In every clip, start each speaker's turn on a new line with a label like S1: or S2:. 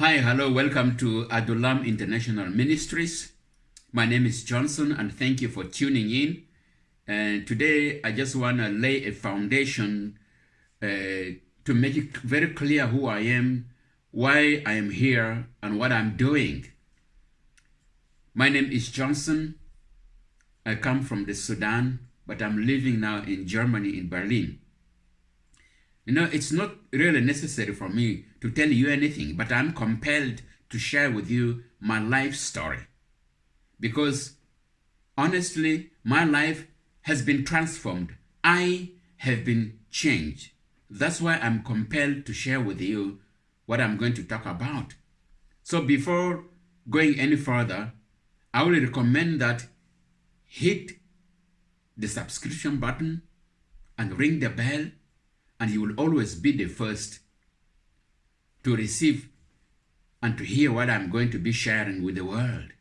S1: Hi, hello, welcome to Adulam International Ministries. My name is Johnson, and thank you for tuning in. And today, I just want to lay a foundation uh, to make it very clear who I am, why I am here, and what I'm doing. My name is Johnson. I come from the Sudan, but I'm living now in Germany, in Berlin. You know, it's not really necessary for me to tell you anything, but I'm compelled to share with you my life story. Because honestly, my life has been transformed. I have been changed. That's why I'm compelled to share with you what I'm going to talk about. So before going any further, I would recommend that hit the subscription button and ring the bell and you will always be the first to receive and to hear what I'm going to be sharing with the world.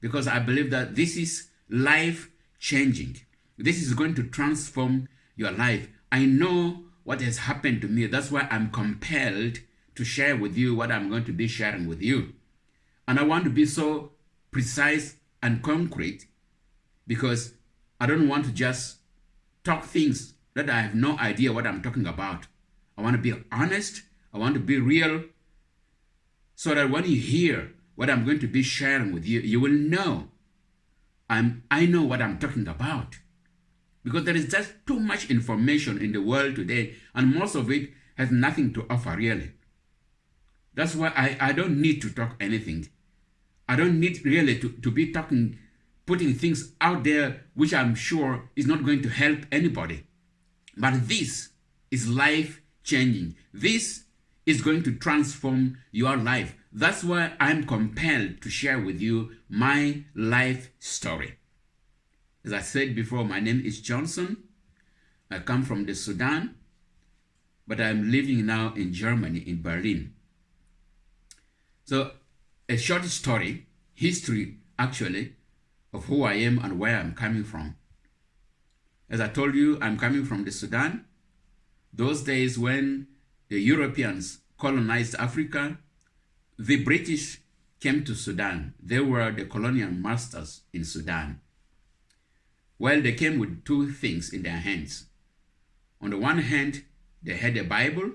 S1: Because I believe that this is life changing. This is going to transform your life. I know what has happened to me. That's why I'm compelled to share with you what I'm going to be sharing with you. And I want to be so precise and concrete because I don't want to just talk things that I have no idea what I'm talking about. I want to be honest. I want to be real so that when you hear what I'm going to be sharing with you, you will know I'm, I know what I'm talking about. Because there is just too much information in the world today, and most of it has nothing to offer really. That's why I, I don't need to talk anything. I don't need really to, to be talking, putting things out there which I'm sure is not going to help anybody. But this is life changing. This is going to transform your life. That's why I'm compelled to share with you my life story. As I said before, my name is Johnson. I come from the Sudan, but I'm living now in Germany, in Berlin. So, a short story, history actually, of who I am and where I'm coming from. As I told you, I'm coming from the Sudan. Those days when the Europeans colonized Africa, the British came to Sudan. They were the colonial masters in Sudan. Well, they came with two things in their hands. On the one hand, they had a Bible.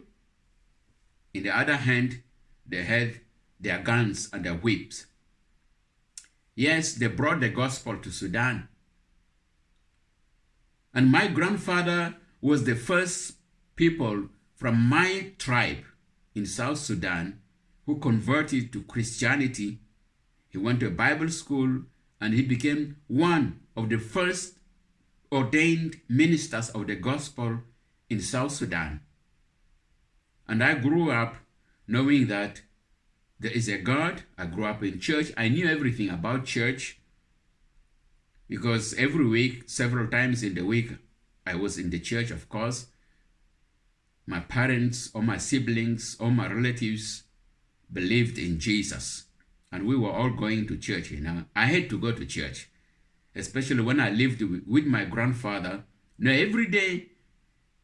S1: In the other hand, they had their guns and their whips. Yes, they brought the gospel to Sudan. And my grandfather was the first people from my tribe in South Sudan who converted to Christianity. He went to a Bible school and he became one of the first ordained ministers of the gospel in South Sudan. And I grew up knowing that there is a God. I grew up in church. I knew everything about church because every week, several times in the week, I was in the church, of course. My parents or my siblings or my relatives believed in Jesus. And we were all going to church, you know. I had to go to church, especially when I lived with my grandfather. Now, every day,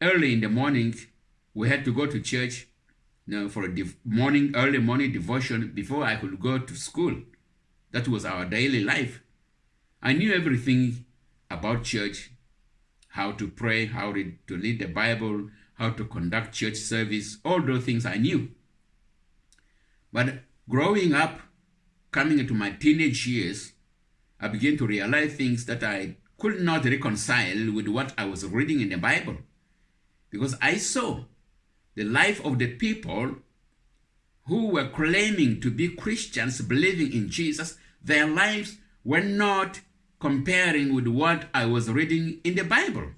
S1: early in the morning, we had to go to church you know, for a morning, early morning devotion before I could go to school. That was our daily life. I knew everything about church, how to pray, how to read the Bible, how to conduct church service, all those things I knew. But growing up, coming into my teenage years, I began to realize things that I could not reconcile with what I was reading in the Bible. Because I saw the life of the people who were claiming to be Christians, believing in Jesus, their lives were not comparing with what I was reading in the Bible.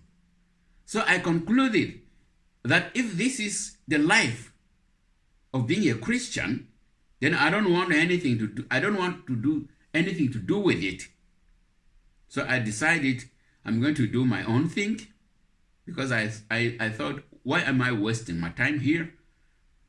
S1: So I concluded that if this is the life of being a Christian, then I don't want anything to do, I don't want to do anything to do with it. So I decided I'm going to do my own thing because I, I, I thought, why am I wasting my time here?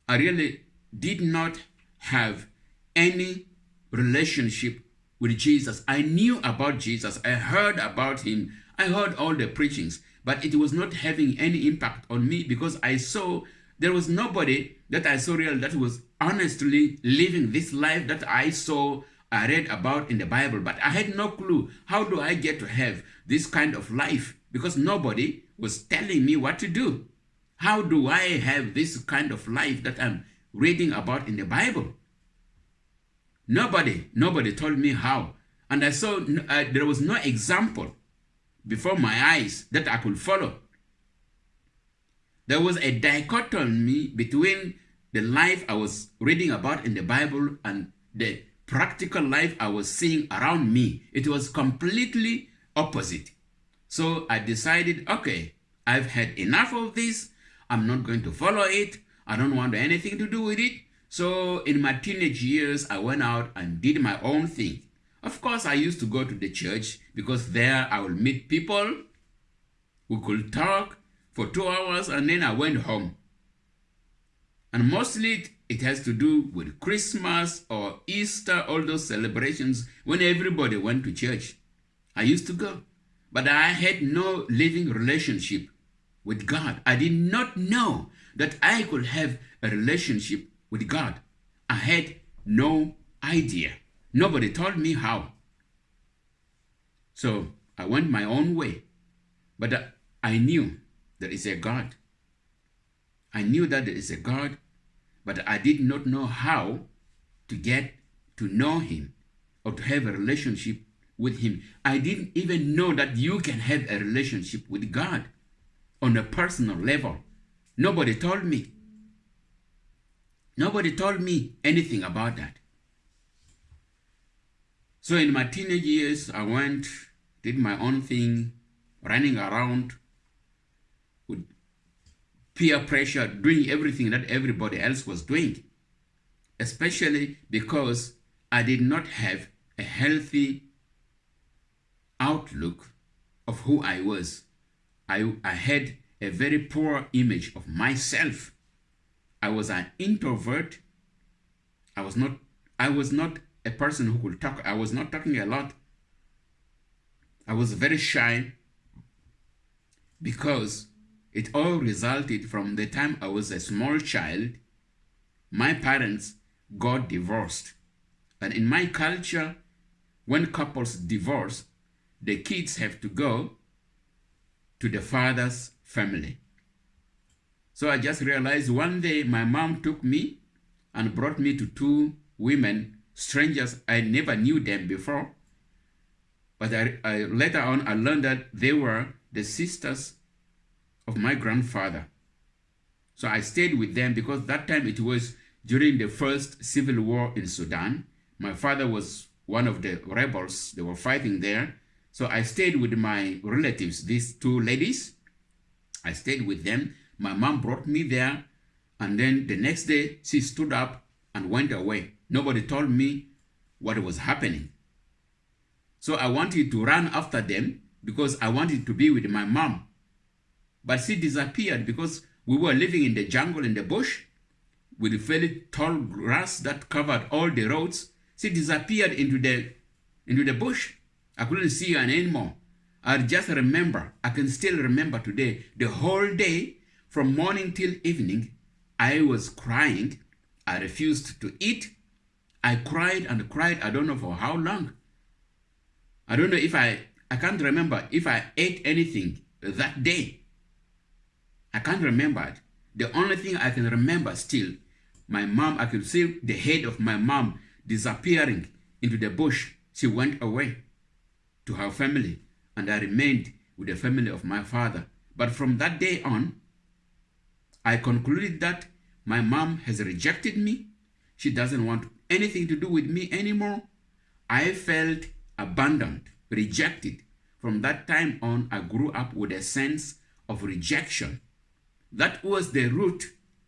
S1: I really did not have any relationship with Jesus. I knew about Jesus. I heard about him. I heard all the preachings, but it was not having any impact on me because I saw There was nobody that I saw real that was honestly living this life that I saw, I read about in the Bible. But I had no clue. How do I get to have this kind of life? Because nobody was telling me what to do. How do I have this kind of life that I'm reading about in the Bible? Nobody, nobody told me how. And I saw uh, there was no example before my eyes that I could follow. There was a dichotomy between the life I was reading about in the Bible and the practical life I was seeing around me. It was completely opposite. So I decided, okay, I've had enough of this. I'm not going to follow it. I don't want anything to do with it. So in my teenage years, I went out and did my own thing. Of course, I used to go to the church because there I would meet people who could talk for two hours and then I went home. And mostly it has to do with Christmas or Easter, all those celebrations when everybody went to church. I used to go. But I had no living relationship with God. I did not know that I could have a relationship with God. I had no idea. Nobody told me how. So I went my own way. But uh, I knew there is a God. I knew that there is a God, but I did not know how to get to know him or to have a relationship with him. I didn't even know that you can have a relationship with God on a personal level. Nobody told me. Nobody told me anything about that. So in my teenage years, I went, did my own thing, running around with peer pressure, doing everything that everybody else was doing, especially because I did not have a healthy outlook of who I was. I, I had a very poor image of myself. I was an introvert. I was not I was not a person who could talk. I was not talking a lot. I was very shy because it all resulted from the time I was a small child. My parents got divorced. And in my culture, when couples divorce, the kids have to go to the father's family. So I just realized one day my mom took me and brought me to two women, strangers. I never knew them before. But I, I, later on, I learned that they were the sisters of my grandfather. So I stayed with them because that time it was during the first civil war in Sudan. My father was one of the rebels. They were fighting there. So I stayed with my relatives, these two ladies. I stayed with them. My mom brought me there. And then the next day, she stood up and went away. Nobody told me what was happening. So I wanted to run after them because I wanted to be with my mom. But she disappeared because we were living in the jungle, in the bush, with very tall grass that covered all the roads. She disappeared into the, into the bush. I couldn't see her anymore. I just remember, I can still remember today, the whole day, from morning till evening, I was crying. I refused to eat. I cried and cried, I don't know for how long. I don't know if I, I can't remember if I ate anything that day. I can't remember it. The only thing I can remember still, my mom, I could see the head of my mom disappearing into the bush. She went away to her family and I remained with the family of my father. But from that day on, I concluded that my mom has rejected me. She doesn't want anything to do with me anymore. I felt abandoned, rejected. From that time on, I grew up with a sense of rejection. That was the root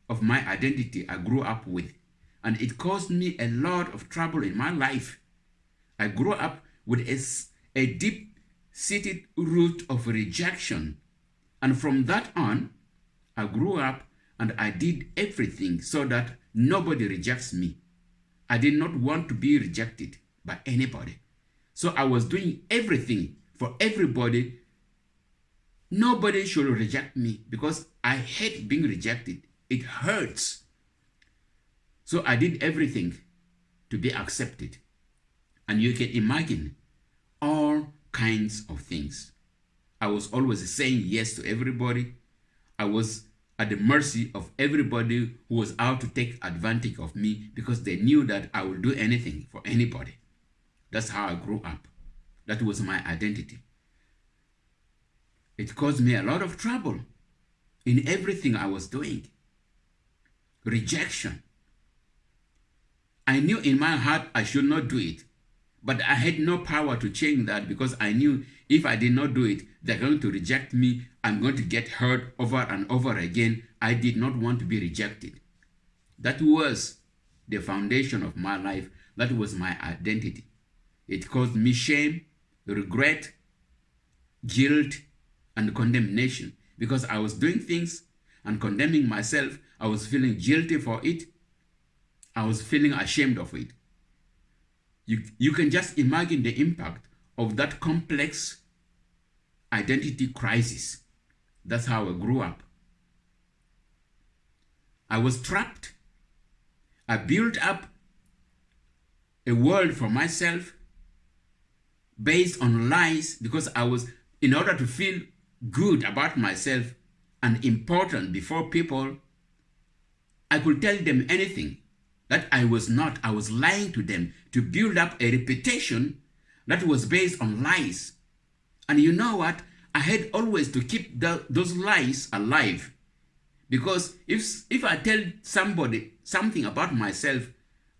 S1: of my identity I grew up with. And it caused me a lot of trouble in my life. I grew up with a, a deep seated root of rejection. And from that on, I grew up and I did everything so that nobody rejects me. I did not want to be rejected by anybody. So I was doing everything for everybody. Nobody should reject me because I hate being rejected. It hurts. So I did everything to be accepted. And you can imagine all kinds of things. I was always saying yes to everybody. I was at the mercy of everybody who was out to take advantage of me because they knew that I would do anything for anybody. That's how I grew up. That was my identity. It caused me a lot of trouble in everything I was doing. Rejection. I knew in my heart I should not do it, but I had no power to change that because I knew if I did not do it, they're going to reject me. I'm going to get hurt over and over again. I did not want to be rejected. That was the foundation of my life. That was my identity. It caused me shame, regret, guilt, and condemnation because I was doing things and condemning myself. I was feeling guilty for it. I was feeling ashamed of it. You, you can just imagine the impact of that complex identity crisis. That's how I grew up. I was trapped. I built up a world for myself based on lies because I was, in order to feel good about myself and important before people, I could tell them anything that I was not. I was lying to them to build up a reputation that was based on lies. And you know what? I had always to keep the, those lies alive. Because if, if I tell somebody something about myself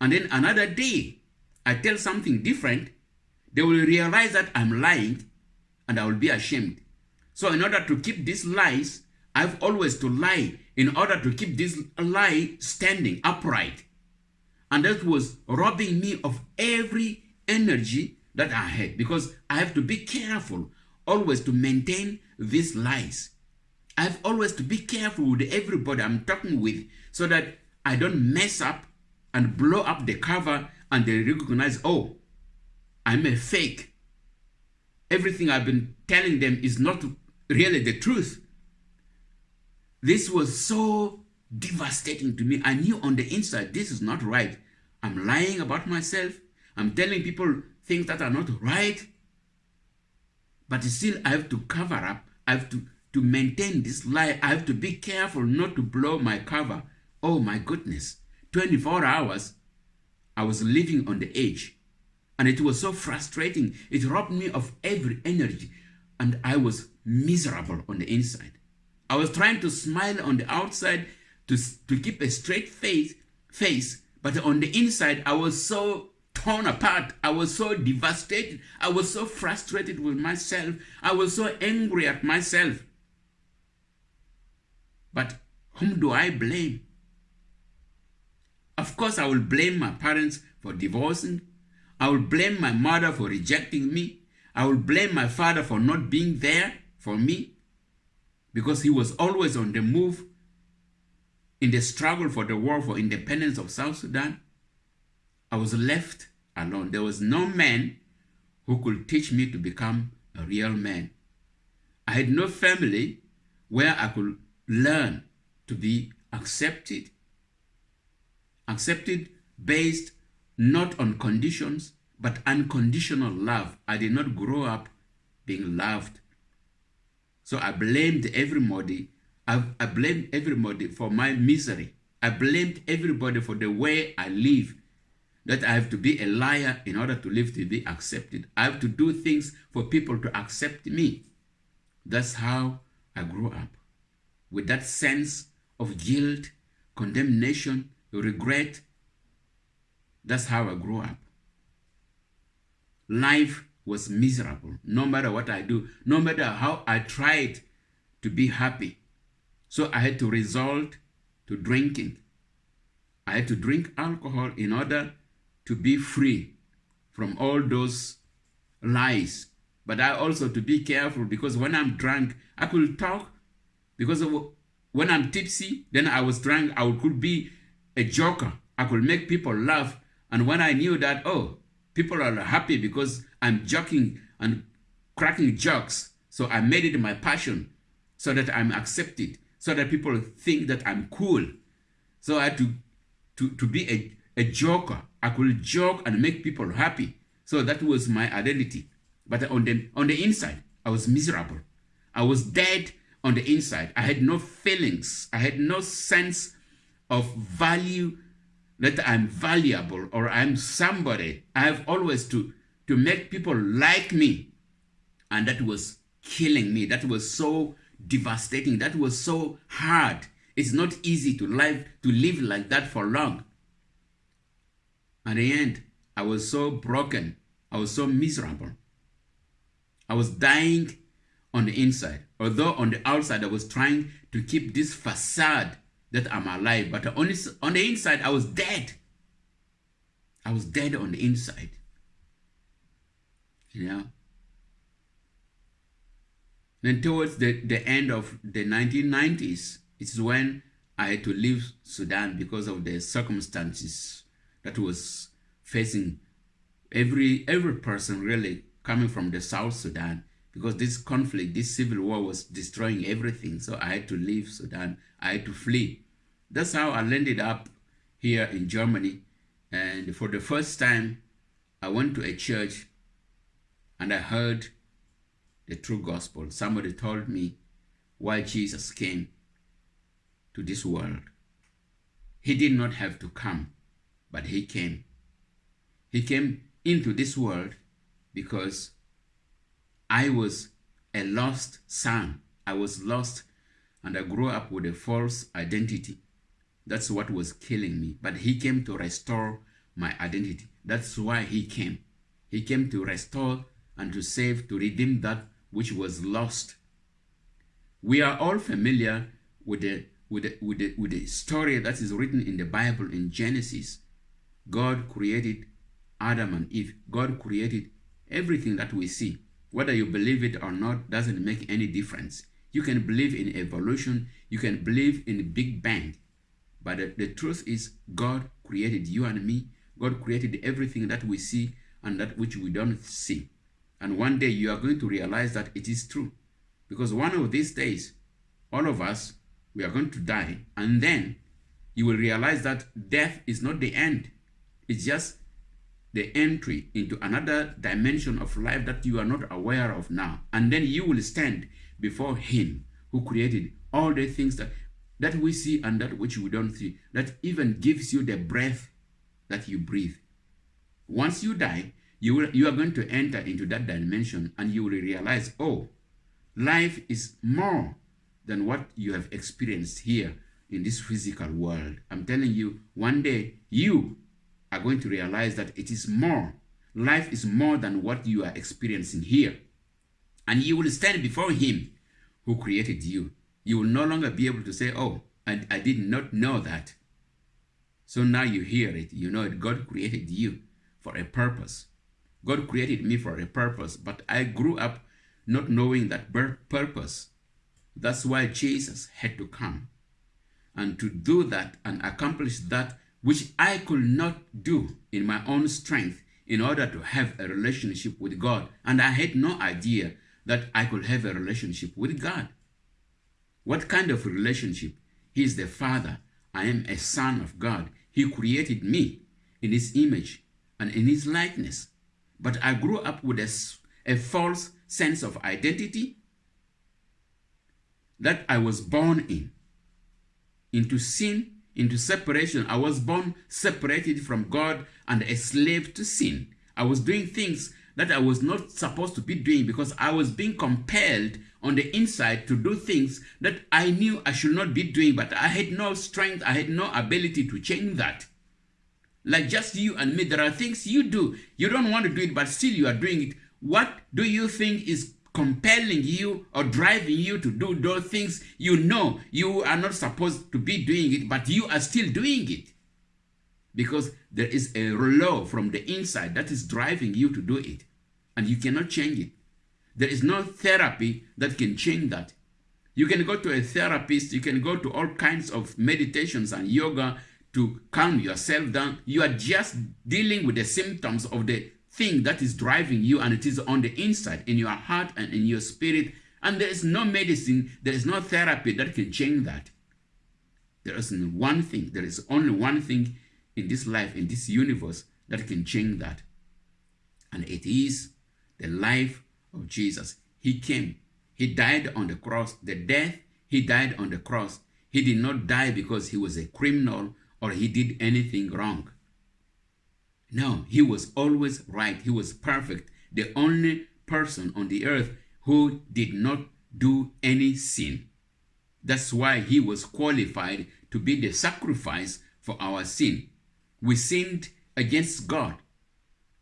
S1: and then another day I tell something different, they will realize that I'm lying and I will be ashamed. So in order to keep these lies, I've always to lie in order to keep this lie standing upright. And that was robbing me of every energy that I had because I have to be careful always to maintain these lies. I have always to be careful with everybody I'm talking with so that I don't mess up and blow up the cover and they recognize, oh, I'm a fake. Everything I've been telling them is not really the truth. This was so devastating to me. I knew on the inside this is not right. I'm lying about myself. I'm telling people things that are not right. But still, I have to cover up. I have to, to maintain this lie. I have to be careful not to blow my cover. Oh my goodness. 24 hours, I was living on the edge. And it was so frustrating. It robbed me of every energy. And I was miserable on the inside. I was trying to smile on the outside to, to keep a straight face, face, but on the inside, I was so torn apart. I was so devastated. I was so frustrated with myself. I was so angry at myself. But whom do I blame? Of course, I will blame my parents for divorcing. I will blame my mother for rejecting me. I will blame my father for not being there for me because he was always on the move in the struggle for the war for independence of South Sudan. I was left alone. There was no man who could teach me to become a real man. I had no family where I could learn to be accepted. Accepted based not on conditions, but unconditional love. I did not grow up being loved. So I blamed everybody. I, I blamed everybody for my misery. I blamed everybody for the way I live. That I have to be a liar in order to live to be accepted. I have to do things for people to accept me. That's how I grew up. With that sense of guilt, condemnation, regret. That's how I grew up. Life was miserable no matter what I do, no matter how I tried to be happy. So I had to resort to drinking. I had to drink alcohol in order to be free from all those lies. But I also to be careful because when I'm drunk, I could talk because of, when I'm tipsy, then I was drunk, I could be a joker. I could make people laugh. And when I knew that, oh, people are happy because I'm joking and cracking jokes. So I made it my passion so that I'm accepted, so that people think that I'm cool. So I had to, to, to be a, a joker. I could joke and make people happy. So that was my identity. But on the, on the inside, I was miserable. I was dead on the inside. I had no feelings. I had no sense of value that I'm valuable or I'm somebody. I have always to, to make people like me. And that was killing me. That was so devastating. That was so hard. It's not easy to live, to live like that for long. At the end, I was so broken. I was so miserable. I was dying on the inside. Although on the outside, I was trying to keep this facade that I'm alive, but on, the, on the inside, I was dead. I was dead on the inside. You know? Then towards the, the end of the 1990s, it's when I had to leave Sudan because of the circumstances that was facing every every person really coming from the South Sudan because this conflict, this civil war was destroying everything. So I had to leave Sudan. I had to flee. That's how I landed up here in Germany. And for the first time, I went to a church and I heard the true gospel. Somebody told me why Jesus came to this world. He did not have to come, but he came. He came into this world because I was a lost son. I was lost and I grew up with a false identity. That's what was killing me. But he came to restore my identity. That's why he came. He came to restore and to save, to redeem that which was lost. We are all familiar with the, with the, with the, with the story that is written in the Bible in Genesis. God created Adam and Eve. God created everything that we see. Whether you believe it or not doesn't make any difference. You can believe in evolution. You can believe in Big Bang. But the, the truth is God created you and me. God created everything that we see and that which we don't see. And one day you are going to realize that it is true. Because one of these days, all of us, we are going to die. And then you will realize that death is not the end. It's just the entry into another dimension of life that you are not aware of now. And then you will stand before him who created all the things that, that we see and that which we don't see, that even gives you the breath that you breathe. Once you die, you, will, you are going to enter into that dimension and you will realize, oh, life is more than what you have experienced here in this physical world. I'm telling you, one day you are going to realize that it is more. Life is more than what you are experiencing here. And you will stand before him who created you. You will no longer be able to say, oh, I, I did not know that. So now you hear it. You know it. God created you for a purpose. God created me for a purpose, but I grew up not knowing that purpose. That's why Jesus had to come. And to do that and accomplish that which I could not do in my own strength in order to have a relationship with God. And I had no idea that I could have a relationship with God. What kind of relationship? He is the Father. I am a son of God. He created me in his image and in his likeness. But I grew up with a, a false sense of identity that I was born in. Into sin, into separation. I was born separated from God and a slave to sin. I was doing things that I was not supposed to be doing because I was being compelled on the inside to do things that I knew I should not be doing, but I had no strength, I had no ability to change that. Like just you and me, there are things you do. You don't want to do it, but still you are doing it. What do you think is compelling you or driving you to do those things you know you are not supposed to be doing it, but you are still doing it? Because there is a law from the inside that is driving you to do it, and you cannot change it. There is no therapy that can change that. You can go to a therapist, you can go to all kinds of meditations and yoga to calm yourself down. You are just dealing with the symptoms of the thing that is driving you and it is on the inside, in your heart and in your spirit. And there is no medicine, there is no therapy that can change that. There isn't one thing, there is only one thing in this life, in this universe, that can change that. And it is the life of Jesus. He came, He died on the cross. The death He died on the cross. He did not die because He was a criminal or He did anything wrong. No, He was always right. He was perfect. The only person on the earth who did not do any sin. That's why he was qualified to be the sacrifice for our sin. We sinned against God.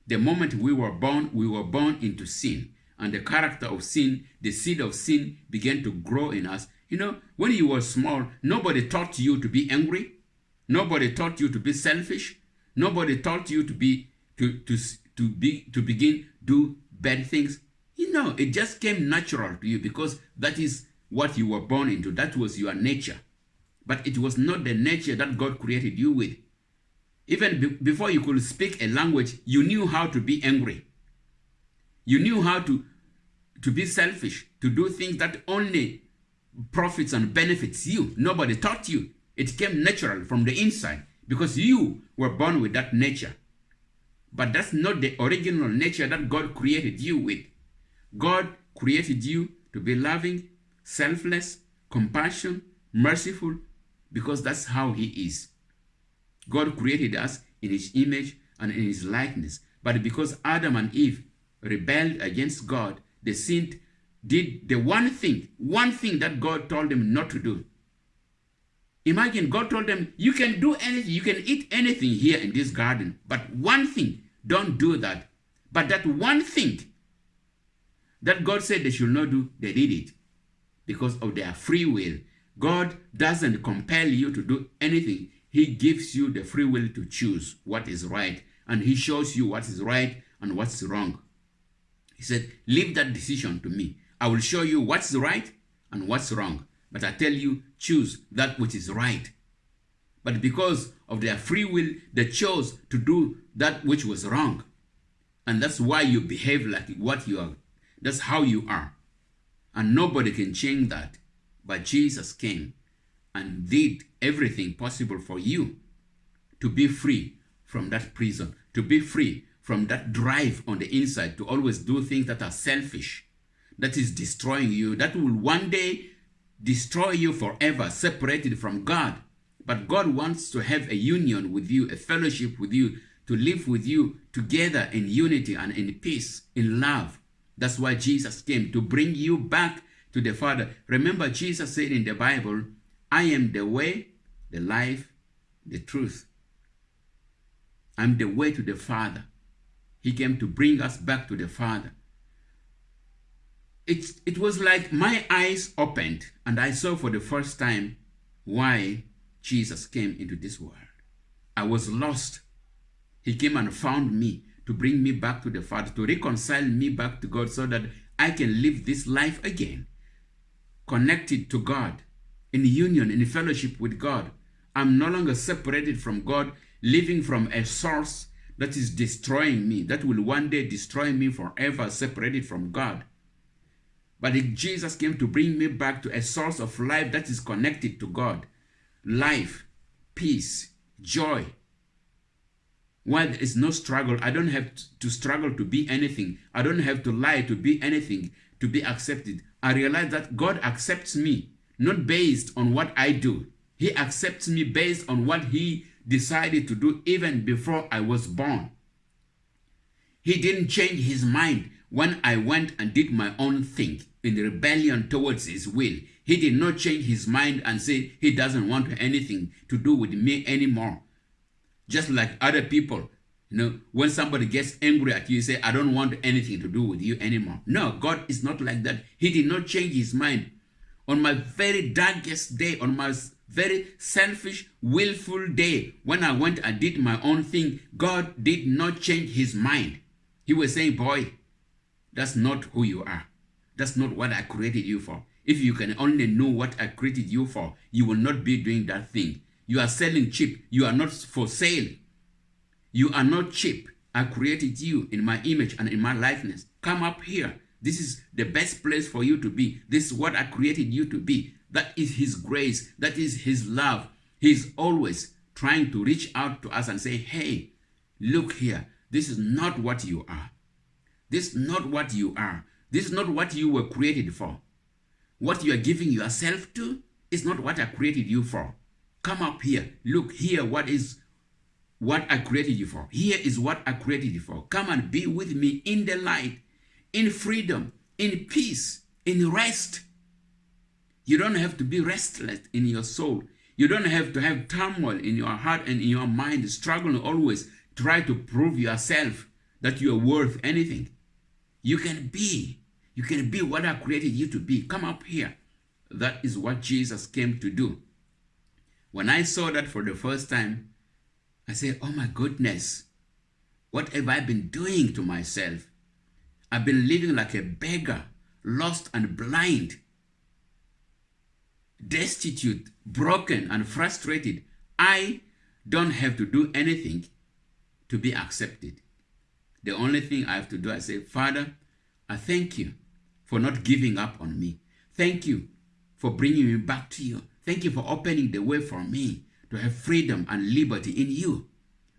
S1: The moment we were born, we were born into sin. And the character of sin, the seed of sin began to grow in us. You know, when you were small, nobody taught you to be angry. Nobody taught you to be selfish. Nobody taught you to be to to to be to begin do bad things. You know, it just came natural to you because that is what you were born into. That was your nature. But it was not the nature that God created you with. Even be before you could speak a language, you knew how to be angry. You knew how to, to be selfish, to do things that only profits and benefits you. Nobody taught you. It came natural from the inside because you were born with that nature. But that's not the original nature that God created you with. God created you to be loving, selfless, compassion, merciful, because that's how he is. God created us in his image and in his likeness. But because Adam and Eve rebelled against God, they sinned, did the one thing, one thing that God told them not to do. Imagine God told them, you can do anything, you can eat anything here in this garden, but one thing, don't do that. But that one thing that God said they should not do, they did it because of their free will. God doesn't compel you to do anything. He gives you the free will to choose what is right, and He shows you what is right and what's wrong. He said, Leave that decision to me. I will show you what's right and what's wrong. But I tell you, choose that which is right. But because of their free will, they chose to do that which was wrong. And that's why you behave like what you are. That's how you are. And nobody can change that. But Jesus came and did everything possible for you to be free from that prison, to be free from that drive on the inside to always do things that are selfish, that is destroying you, that will one day destroy you forever, separated from God. But God wants to have a union with you, a fellowship with you, to live with you together in unity and in peace, in love. That's why Jesus came, to bring you back to the Father. Remember, Jesus said in the Bible, I am the way, the life, the truth. I'm the way to the Father. He came to bring us back to the Father. It, it was like my eyes opened and I saw for the first time why Jesus came into this world. I was lost. He came and found me to bring me back to the Father, to reconcile me back to God so that I can live this life again, connected to God, in union, in fellowship with God. I'm no longer separated from God, living from a source that is destroying me, that will one day destroy me forever, separated from God. But Jesus came to bring me back to a source of life that is connected to God. Life, peace, joy, while there is no struggle, I don't have to struggle to be anything. I don't have to lie to be anything, to be accepted. I realize that God accepts me, not based on what I do. He accepts me based on what he decided to do even before I was born. He didn't change his mind when I went and did my own thing in rebellion towards his will. He did not change his mind and say he doesn't want anything to do with me anymore just like other people. You know, when somebody gets angry at you, you say, I don't want anything to do with you anymore. No, God is not like that. He did not change his mind. On my very darkest day, on my very selfish, willful day, when I went and did my own thing, God did not change his mind. He was saying, boy, that's not who you are. That's not what I created you for. If you can only know what I created you for, you will not be doing that thing. You are selling cheap. You are not for sale. You are not cheap. I created you in my image and in my likeness. Come up here. This is the best place for you to be. This is what I created you to be. That is His grace. That is His love. He's always trying to reach out to us and say, hey, look here. This is not what you are. This is not what you are. This is not what you were created for. What you are giving yourself to is not what I created you for. Come up here. Look here what is what I created you for. Here is what I created you for. Come and be with me in the light, in freedom, in peace, in rest. You don't have to be restless in your soul. You don't have to have turmoil in your heart and in your mind, struggling always, try to prove yourself that you are worth anything. You can be. You can be what I created you to be. Come up here. That is what Jesus came to do. When I saw that for the first time, I said, oh my goodness, what have I been doing to myself? I've been living like a beggar, lost and blind, destitute, broken and frustrated. I don't have to do anything to be accepted. The only thing I have to do, I say, Father, I thank you for not giving up on me. Thank you for bringing me back to you. Thank you for opening the way for me to have freedom and liberty in you.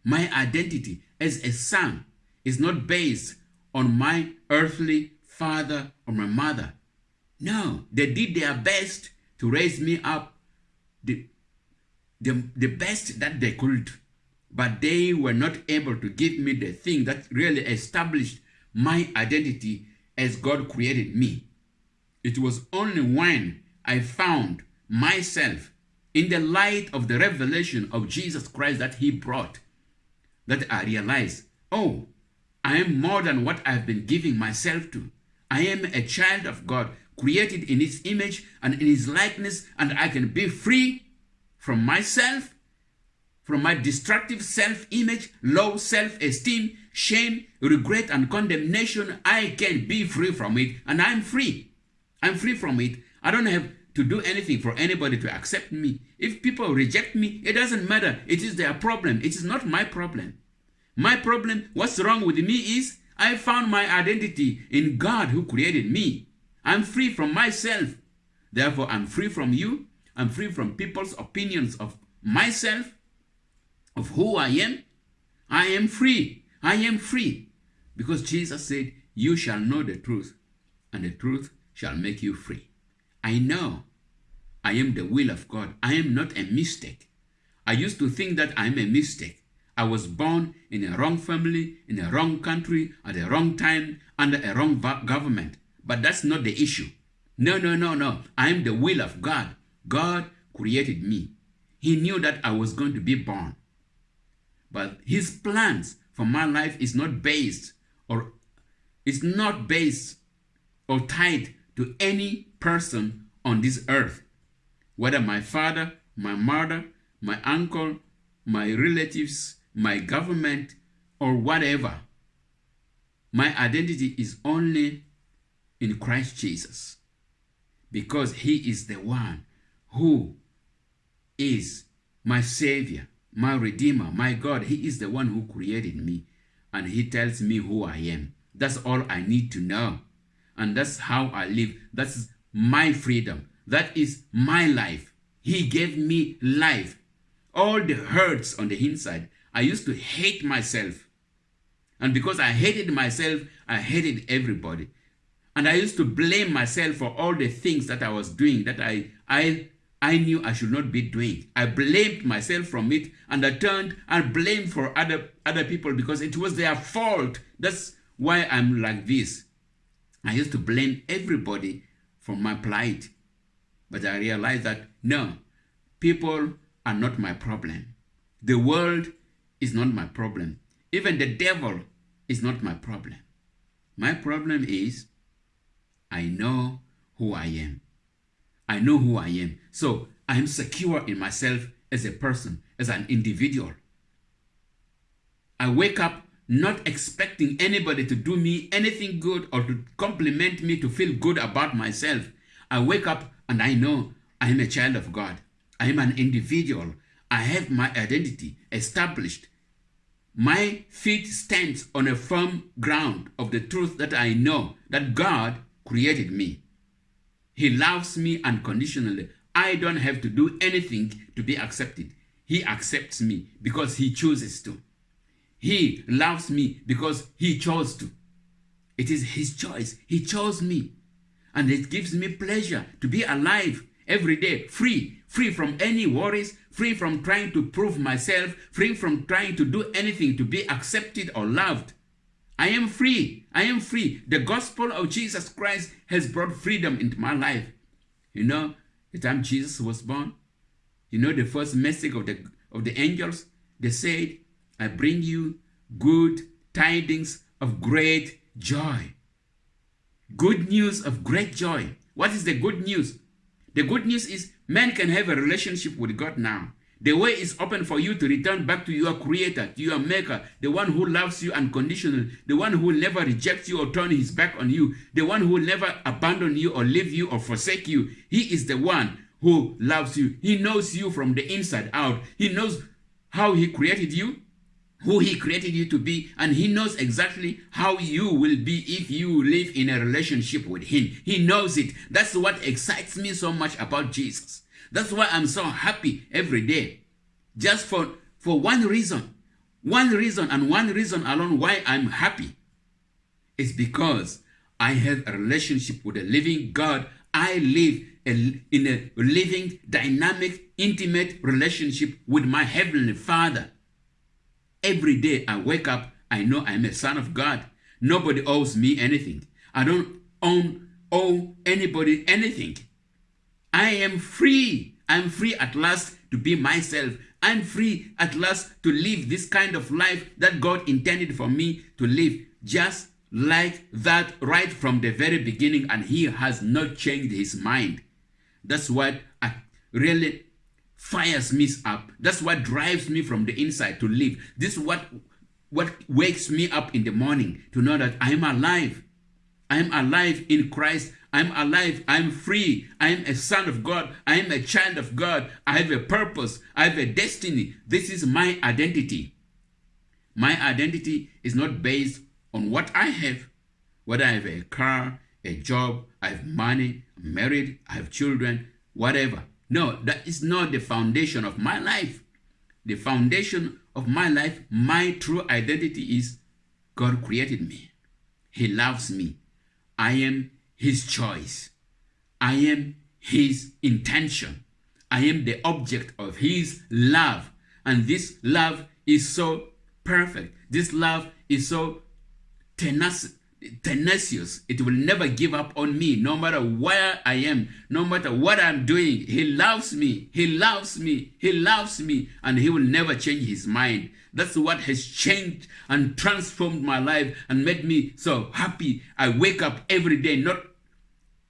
S1: My identity as a son is not based on my earthly father or my mother. No, they did their best to raise me up the, the, the best that they could, but they were not able to give me the thing that really established my identity as God created me. It was only when I found myself in the light of the revelation of Jesus Christ that he brought, that I realized, oh, I am more than what I've been giving myself to. I am a child of God, created in his image and in his likeness, and I can be free from myself, from my destructive self-image, low self-esteem, shame, regret, and condemnation. I can be free from it, and I'm free. I'm free from it. I don't have to do anything for anybody to accept me. If people reject me, it doesn't matter. It is their problem. It is not my problem. My problem, what's wrong with me is I found my identity in God who created me. I'm free from myself. Therefore, I'm free from you. I'm free from people's opinions of myself, of who I am. I am free. I am free. Because Jesus said, you shall know the truth, and the truth shall make you free. I know I am the will of God. I am not a mistake. I used to think that I'm a mistake. I was born in a wrong family, in a wrong country, at a wrong time, under a wrong government. But that's not the issue. No, no, no, no. I'm the will of God. God created me. He knew that I was going to be born. But his plans for my life is not based or is not based or tied to any person on this earth, whether my father, my mother, my uncle, my relatives, my government, or whatever. My identity is only in Christ Jesus. Because he is the one who is my Savior, my Redeemer, my God. He is the one who created me and he tells me who I am. That's all I need to know and that's how I live. That's my freedom. That is my life. He gave me life. All the hurts on the inside. I used to hate myself. And because I hated myself, I hated everybody. And I used to blame myself for all the things that I was doing that I, I, I knew I should not be doing. I blamed myself from it and I turned and blamed for other, other people because it was their fault. That's why I'm like this. I used to blame everybody for my plight. But I realized that no, people are not my problem. The world is not my problem. Even the devil is not my problem. My problem is I know who I am. I know who I am. So I am secure in myself as a person, as an individual. I wake up not expecting anybody to do me anything good or to compliment me to feel good about myself. I wake up and I know I am a child of God. I am an individual. I have my identity established. My feet stand on a firm ground of the truth that I know that God created me. He loves me unconditionally. I don't have to do anything to be accepted. He accepts me because he chooses to. He loves me because he chose to. It is his choice. He chose me. And it gives me pleasure to be alive every day, free, free from any worries, free from trying to prove myself, free from trying to do anything to be accepted or loved. I am free. I am free. The gospel of Jesus Christ has brought freedom into my life. You know, the time Jesus was born, you know the first message of the of the angels, they said, I bring you good tidings of great joy. Good news of great joy. What is the good news? The good news is man can have a relationship with God now. The way is open for you to return back to your creator, to your maker, the one who loves you unconditionally, the one who will never reject you or turn his back on you, the one who will never abandon you or leave you or forsake you. He is the one who loves you. He knows you from the inside out. He knows how he created you, who he created you to be, and he knows exactly how you will be if you live in a relationship with him. He knows it. That's what excites me so much about Jesus. That's why I'm so happy every day. Just for, for one reason. One reason and one reason alone why I'm happy is because I have a relationship with a living God. I live a, in a living, dynamic, intimate relationship with my Heavenly Father. Every day I wake up, I know I'm a son of God. Nobody owes me anything. I don't own, owe anybody anything. I am free. I'm free at last to be myself. I'm free at last to live this kind of life that God intended for me to live. Just like that right from the very beginning and he has not changed his mind. That's what really fires me up. That's what drives me from the inside to live. This is what, what wakes me up in the morning to know that I'm alive. I'm alive in Christ. I'm alive. I'm free. I'm a son of God. I'm a child of God. I have a purpose. I have a destiny. This is my identity. My identity is not based on what I have, whether I have a car, a job, I have money, I'm married, I have children, whatever. No, that is not the foundation of my life. The foundation of my life, my true identity is God created me. He loves me. I am his choice. I am his intention. I am the object of his love. And this love is so perfect. This love is so tenacious tenacious. It will never give up on me, no matter where I am, no matter what I'm doing. He loves me. He loves me. He loves me. And he will never change his mind. That's what has changed and transformed my life and made me so happy. I wake up every day not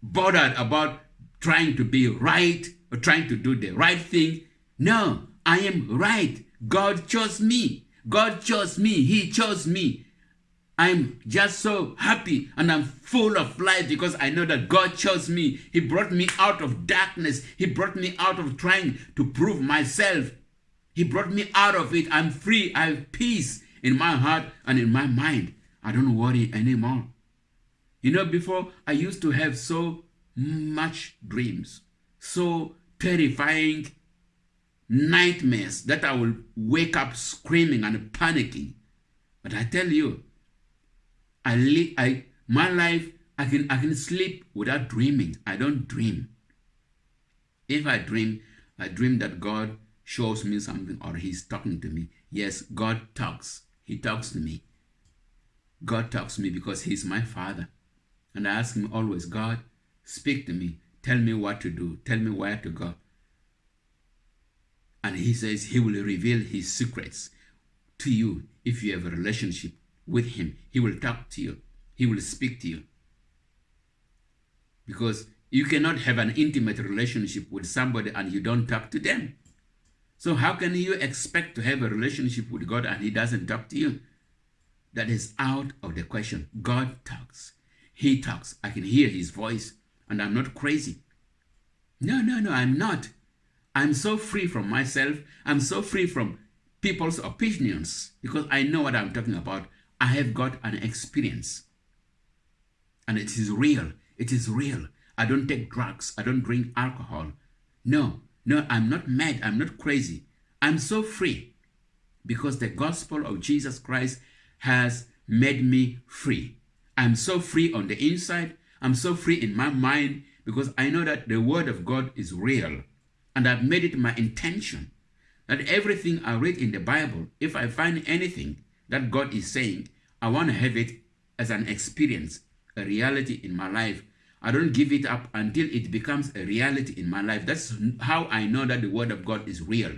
S1: bothered about trying to be right or trying to do the right thing. No, I am right. God chose me. God chose me. He chose me. I'm just so happy and I'm full of life because I know that God chose me. He brought me out of darkness. He brought me out of trying to prove myself. He brought me out of it. I'm free. I have peace in my heart and in my mind. I don't worry anymore. You know, before I used to have so much dreams, so terrifying nightmares that I will wake up screaming and panicking. But I tell you, I live, I, my life, I can, I can sleep without dreaming. I don't dream. If I dream, I dream that God shows me something or he's talking to me. Yes, God talks. He talks to me. God talks to me because he's my father. And I ask him always, God, speak to me. Tell me what to do. Tell me where to go. And he says he will reveal his secrets to you if you have a relationship with him. He will talk to you. He will speak to you. Because you cannot have an intimate relationship with somebody and you don't talk to them. So how can you expect to have a relationship with God and he doesn't talk to you? That is out of the question. God talks. He talks. I can hear his voice and I'm not crazy. No, no, no, I'm not. I'm so free from myself. I'm so free from people's opinions because I know what I'm talking about. I have got an experience. And it is real. It is real. I don't take drugs. I don't drink alcohol. No, no, I'm not mad. I'm not crazy. I'm so free because the gospel of Jesus Christ has made me free. I'm so free on the inside. I'm so free in my mind because I know that the word of God is real. And I've made it my intention that everything I read in the Bible, if I find anything that God is saying, I want to have it as an experience, a reality in my life. I don't give it up until it becomes a reality in my life. That's how I know that the Word of God is real.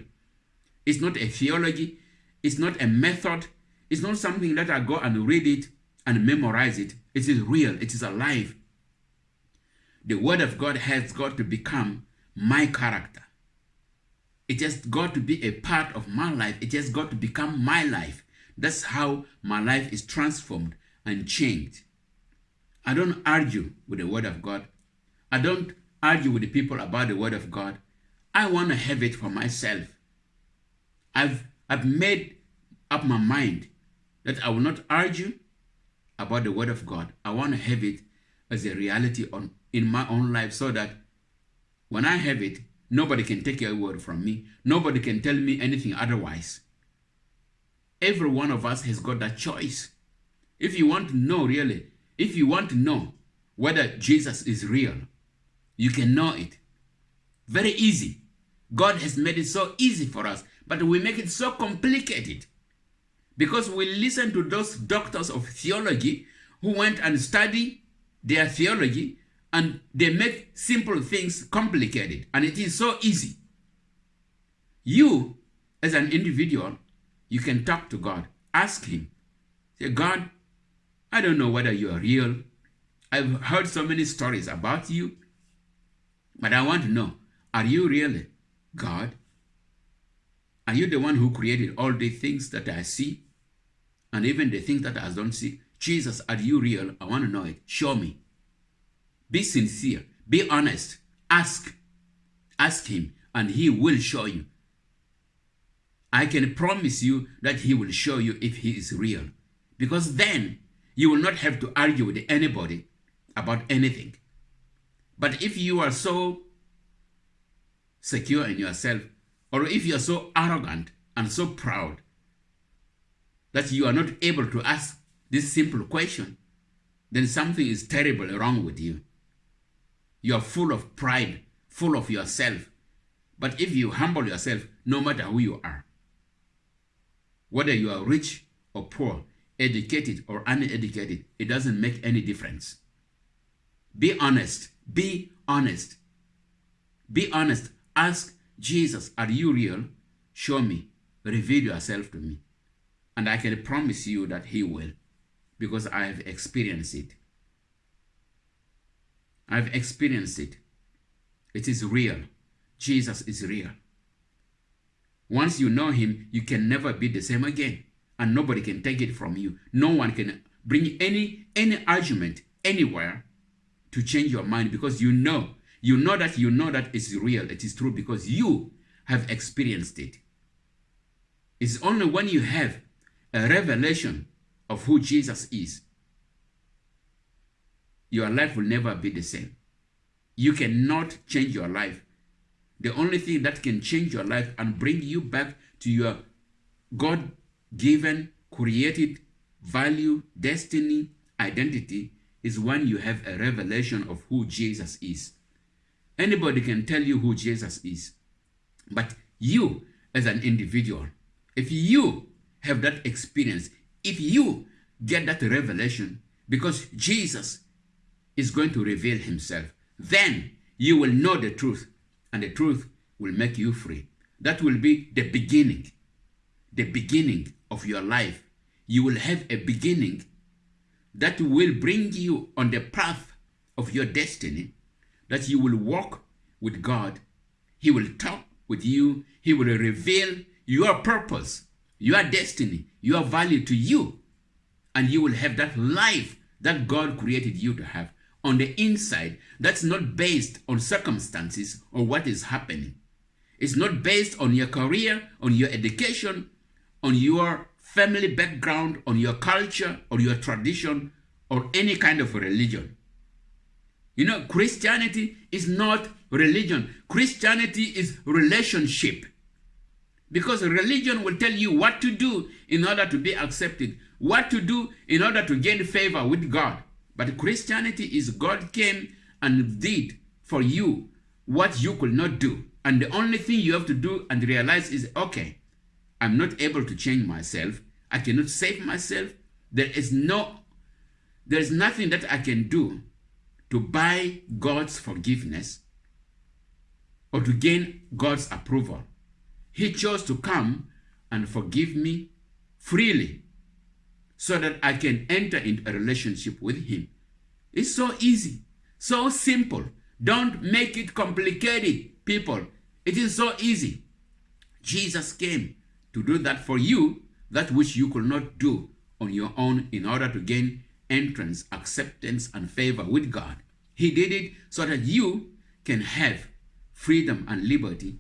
S1: It's not a theology, it's not a method, it's not something that I go and read it and memorize it. It is real, it is alive. The Word of God has got to become my character. It has got to be a part of my life. It has got to become my life. That's how my life is transformed and changed. I don't argue with the Word of God. I don't argue with the people about the Word of God. I want to have it for myself. I've, I've made up my mind that I will not argue about the Word of God. I want to have it as a reality on, in my own life so that when I have it, nobody can take your word from me. Nobody can tell me anything otherwise. Every one of us has got that choice. If you want to know really, if you want to know whether Jesus is real, you can know it. Very easy. God has made it so easy for us, but we make it so complicated because we listen to those doctors of theology who went and study their theology and they make simple things complicated and it is so easy. You, as an individual, you can talk to God. Ask him. Say, God, I don't know whether you are real. I've heard so many stories about you, but I want to know, are you really God? Are you the one who created all the things that I see? And even the things that I don't see? Jesus, are you real? I want to know it. Show me. Be sincere. Be honest. Ask. Ask him, and he will show you. I can promise you that he will show you if he is real. Because then you will not have to argue with anybody about anything. But if you are so secure in yourself, or if you are so arrogant and so proud that you are not able to ask this simple question, then something is terrible wrong with you. You are full of pride, full of yourself. But if you humble yourself, no matter who you are, whether you are rich or poor, educated or uneducated, it doesn't make any difference. Be honest. Be honest. Be honest. Ask Jesus, are you real? Show me. Reveal yourself to me. And I can promise you that he will because I have experienced it. I've experienced it. It is real. Jesus is real. Once you know him, you can never be the same again and nobody can take it from you. No one can bring any any argument anywhere to change your mind because you know you know that you know that it's real it is true because you have experienced it it's only when you have a revelation of who jesus is your life will never be the same you cannot change your life the only thing that can change your life and bring you back to your god given, created value, destiny, identity is when you have a revelation of who Jesus is. Anybody can tell you who Jesus is. But you, as an individual, if you have that experience, if you get that revelation, because Jesus is going to reveal himself, then you will know the truth, and the truth will make you free. That will be the beginning, the beginning of your life, you will have a beginning that will bring you on the path of your destiny, that you will walk with God. He will talk with you. He will reveal your purpose, your destiny, your value to you. And you will have that life that God created you to have on the inside that's not based on circumstances or what is happening. It's not based on your career, on your education, on your family background, on your culture, or your tradition, or any kind of religion. You know, Christianity is not religion. Christianity is relationship. Because religion will tell you what to do in order to be accepted, what to do in order to gain favor with God. But Christianity is God came and did for you what you could not do. And the only thing you have to do and realize is, okay, I'm not able to change myself. I cannot save myself. There is no, there is nothing that I can do to buy God's forgiveness or to gain God's approval. He chose to come and forgive me freely so that I can enter into a relationship with Him. It's so easy, so simple. Don't make it complicated, people. It is so easy. Jesus came to do that for you, that which you could not do on your own in order to gain entrance, acceptance, and favor with God. He did it so that you can have freedom and liberty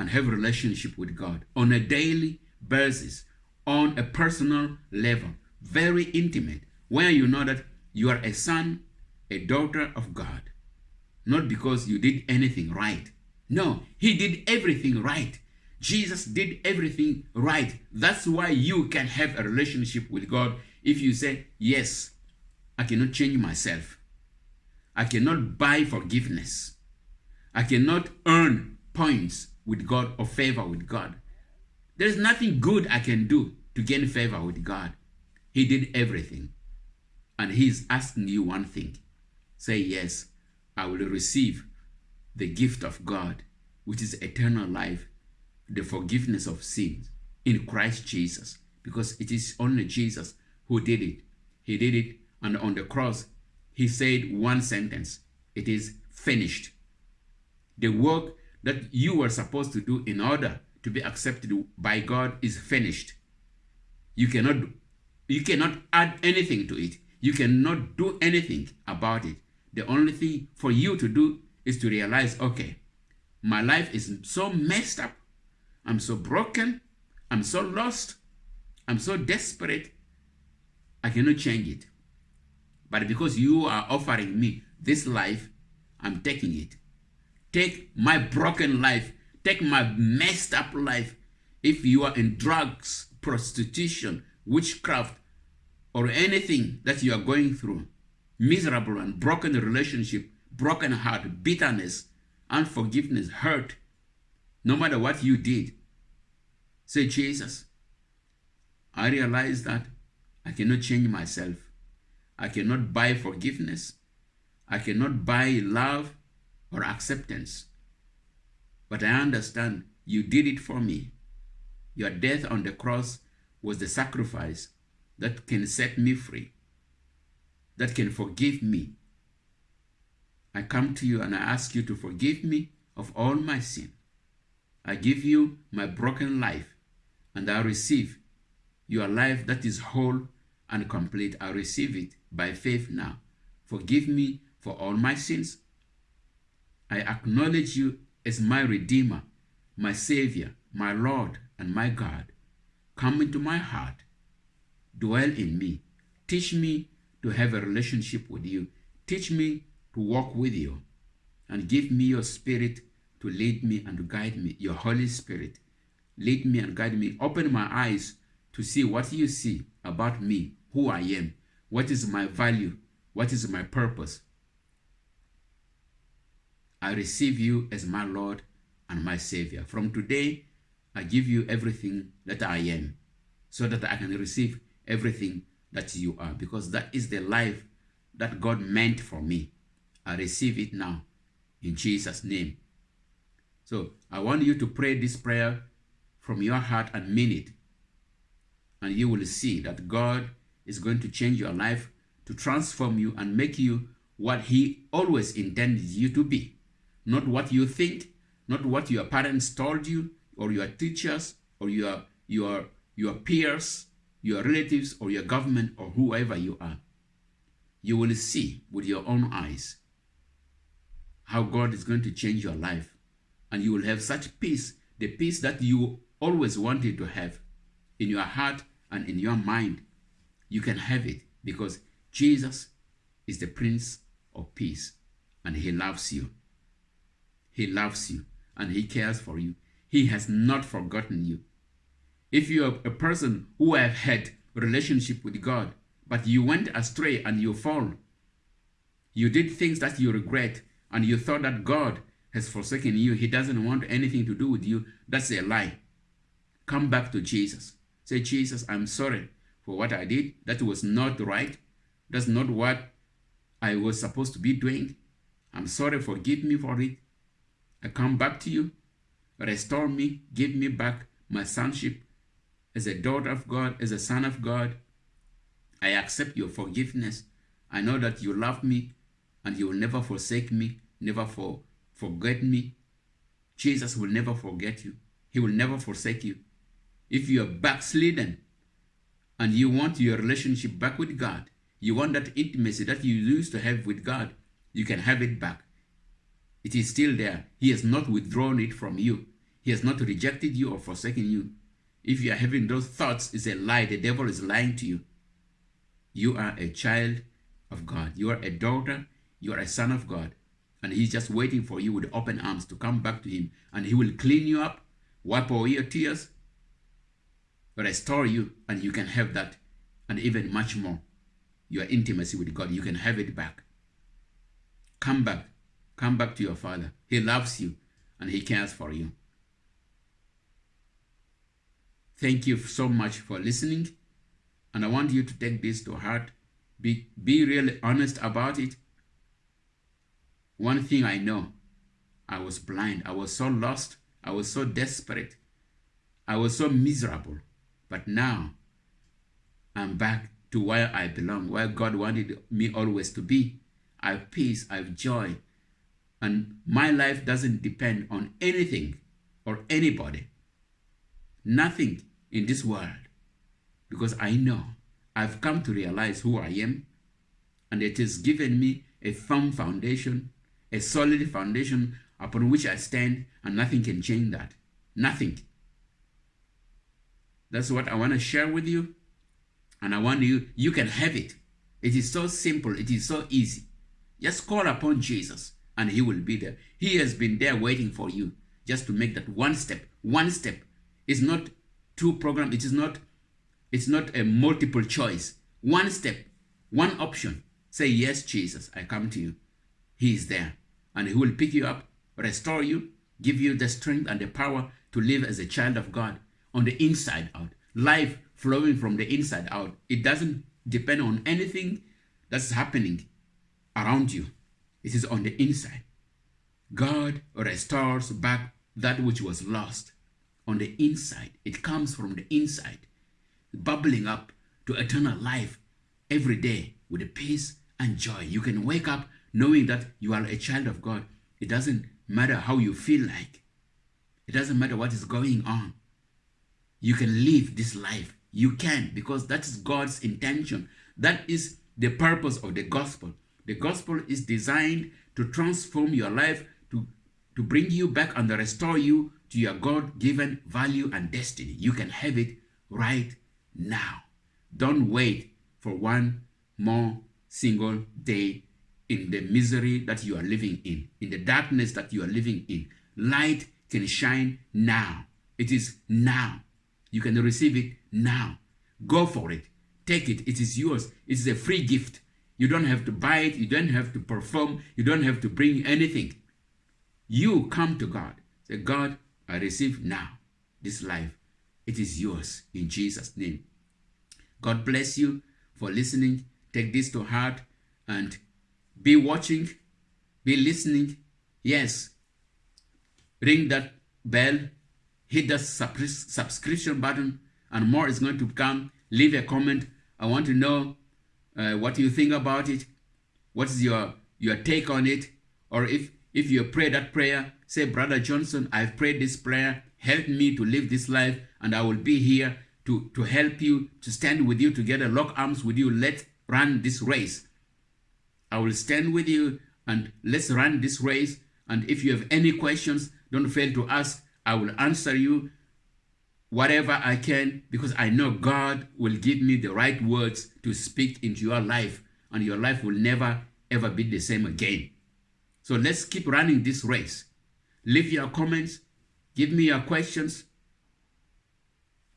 S1: and have relationship with God on a daily basis, on a personal level, very intimate, where you know that you are a son, a daughter of God. Not because you did anything right. No, he did everything right. Jesus did everything right. That's why you can have a relationship with God if you say, yes, I cannot change myself. I cannot buy forgiveness. I cannot earn points with God or favor with God. There is nothing good I can do to gain favor with God. He did everything. And He's asking you one thing. Say, yes, I will receive the gift of God, which is eternal life, the forgiveness of sins in Christ Jesus. Because it is only Jesus who did it. He did it, and on the cross, He said one sentence It is finished. The work that you were supposed to do in order to be accepted by God is finished. You cannot, you cannot add anything to it. You cannot do anything about it. The only thing for you to do is to realize, okay, my life is so messed up. I'm so broken. I'm so lost. I'm so desperate. I cannot change it. But because you are offering me this life, I'm taking it. Take my broken life. Take my messed up life. If you are in drugs, prostitution, witchcraft, or anything that you are going through, miserable and broken relationship, broken heart, bitterness, unforgiveness, hurt, no matter what you did, say, Jesus, I realize that I cannot change myself. I cannot buy forgiveness. I cannot buy love or acceptance. But I understand you did it for me. Your death on the cross was the sacrifice that can set me free, that can forgive me. I come to you and I ask you to forgive me of all my sin. I give you my broken life and I receive your life that is whole and complete. I receive it by faith now. Forgive me for all my sins I acknowledge you as my Redeemer, my Savior, my Lord, and my God. Come into my heart. Dwell in me. Teach me to have a relationship with you. Teach me to walk with you. And give me your spirit to lead me and to guide me. Your Holy Spirit. Lead me and guide me. Open my eyes to see what you see about me, who I am, what is my value, what is my purpose, I receive you as my Lord and my Savior. From today, I give you everything that I am so that I can receive everything that you are because that is the life that God meant for me. I receive it now in Jesus' name. So I want you to pray this prayer from your heart and mean it. And you will see that God is going to change your life to transform you and make you what he always intended you to be not what you think, not what your parents told you, or your teachers, or your, your, your peers, your relatives, or your government, or whoever you are. You will see with your own eyes how God is going to change your life. And you will have such peace, the peace that you always wanted to have in your heart and in your mind. You can have it because Jesus is the Prince of peace. And he loves you. He loves you and he cares for you. He has not forgotten you. If you are a person who have had relationship with God, but you went astray and you fall, you did things that you regret, and you thought that God has forsaken you, he doesn't want anything to do with you, that's a lie. Come back to Jesus. Say, Jesus, I'm sorry for what I did. That was not right. That's not what I was supposed to be doing. I'm sorry, forgive me for it. I come back to you. Restore me, give me back my sonship as a daughter of God, as a son of God. I accept your forgiveness. I know that you love me and you will never forsake me, never for, forget me. Jesus will never forget you. He will never forsake you. If you are backslidden and you want your relationship back with God, you want that intimacy that you used to have with God, you can have it back. It is still there. He has not withdrawn it from you. He has not rejected you or forsaken you. If you are having those thoughts, it's a lie. The devil is lying to you. You are a child of God. You are a daughter. You are a son of God. And he's just waiting for you with open arms to come back to him. And he will clean you up, wipe away your tears, restore you, and you can have that and even much more. Your intimacy with God, you can have it back. Come back. Come back to your Father. He loves you and He cares for you. Thank you so much for listening. And I want you to take this to heart. Be, be really honest about it. One thing I know, I was blind. I was so lost. I was so desperate. I was so miserable. But now, I'm back to where I belong, where God wanted me always to be. I have peace, I have joy. And my life doesn't depend on anything or anybody. Nothing in this world. Because I know I've come to realize who I am. And it has given me a firm foundation, a solid foundation upon which I stand, and nothing can change that. Nothing. That's what I want to share with you. And I want you, you can have it. It is so simple. It is so easy. Just call upon Jesus and he will be there. He has been there waiting for you just to make that one step. One step. It's not two program. It is not, it's not a multiple choice. One step, one option. Say, yes, Jesus, I come to you. He is there and he will pick you up, restore you, give you the strength and the power to live as a child of God on the inside out. Life flowing from the inside out. It doesn't depend on anything that's happening around you. It is on the inside. God restores back that which was lost on the inside. It comes from the inside, bubbling up to eternal life every day with a peace and joy. You can wake up knowing that you are a child of God. It doesn't matter how you feel like. It doesn't matter what is going on. You can live this life. You can because that is God's intention. That is the purpose of the gospel. The gospel is designed to transform your life, to, to bring you back and restore you to your God-given value and destiny. You can have it right now. Don't wait for one more single day in the misery that you are living in, in the darkness that you are living in. Light can shine now. It is now. You can receive it now. Go for it. Take it. It is yours. It is a free gift. You don't have to buy it. You don't have to perform. You don't have to bring anything. You come to God. Say, God, I receive now this life. It is yours in Jesus' name. God bless you for listening. Take this to heart and be watching, be listening. Yes, ring that bell, hit the subscription button, and more is going to come. Leave a comment. I want to know uh, what do you think about it. What is your, your take on it? Or if, if you pray that prayer, say, Brother Johnson, I've prayed this prayer. Help me to live this life, and I will be here to, to help you, to stand with you together, lock arms with you. Let's run this race. I will stand with you, and let's run this race. And if you have any questions, don't fail to ask. I will answer you whatever I can because I know God will give me the right words to speak into your life and your life will never ever be the same again. So let's keep running this race. Leave your comments, give me your questions,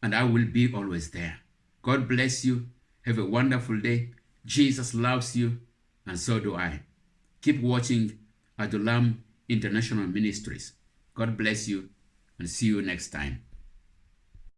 S1: and I will be always there. God bless you. Have a wonderful day. Jesus loves you, and so do I. Keep watching Adulam International Ministries. God bless you, and see you next time.